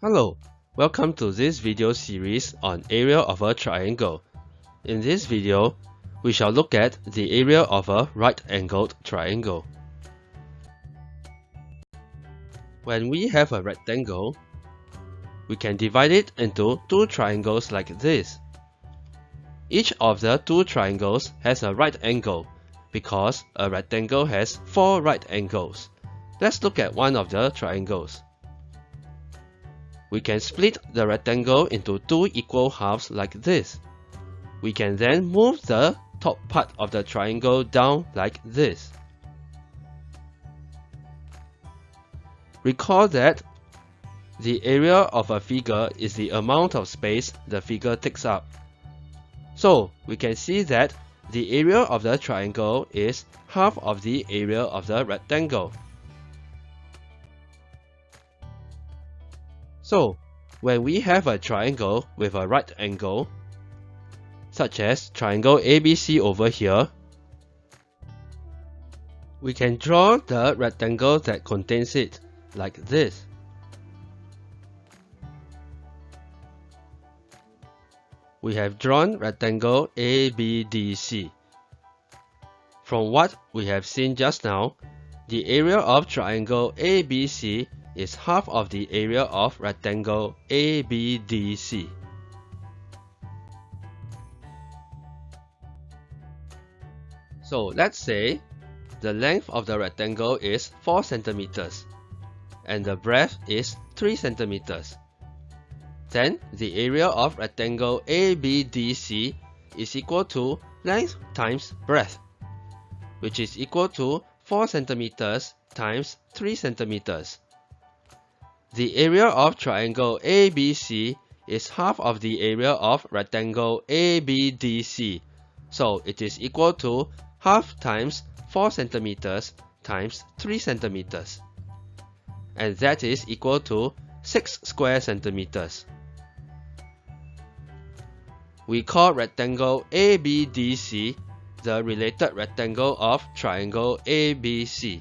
Hello, welcome to this video series on area of a triangle. In this video, we shall look at the area of a right-angled triangle. When we have a rectangle, we can divide it into two triangles like this. Each of the two triangles has a right angle because a rectangle has four right angles. Let's look at one of the triangles. We can split the rectangle into two equal halves like this. We can then move the top part of the triangle down like this. Recall that the area of a figure is the amount of space the figure takes up. So we can see that the area of the triangle is half of the area of the rectangle. So when we have a triangle with a right angle, such as triangle ABC over here, we can draw the rectangle that contains it like this. we have drawn rectangle ABDC. From what we have seen just now, the area of triangle ABC is half of the area of rectangle ABDC. So let's say the length of the rectangle is 4 centimeters and the breadth is 3 centimeters. Then the area of rectangle ABDC is equal to length times breadth, which is equal to 4 centimeters times 3 centimeters. The area of triangle ABC is half of the area of rectangle ABDC, so it is equal to half times 4 centimeters times 3 centimeters. And that is equal to 6 square centimeters we call rectangle ABDC the related rectangle of triangle ABC.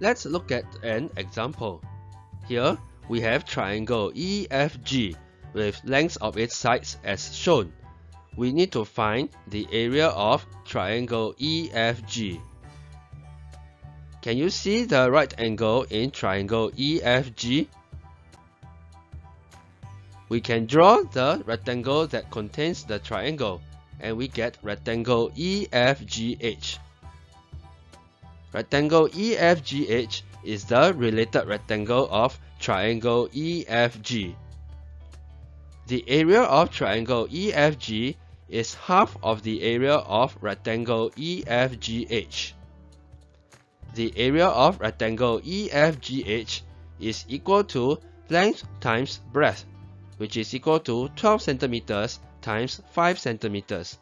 Let's look at an example. Here, we have triangle EFG with lengths of its sides as shown. We need to find the area of triangle EFG. Can you see the right angle in triangle EFG? We can draw the rectangle that contains the triangle and we get rectangle EFGH. Rectangle EFGH is the related rectangle of triangle EFG. The area of triangle EFG is half of the area of rectangle EFGH. The area of rectangle EFGH is equal to length times breadth which is equal to 12 centimeters times 5 centimeters.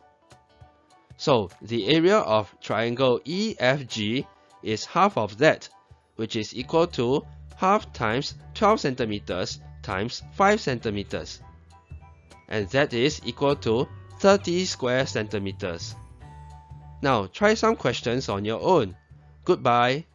So the area of triangle EFG is half of that, which is equal to half times 12 centimeters times 5 centimeters. And that is equal to 30 square centimeters. Now try some questions on your own. Goodbye.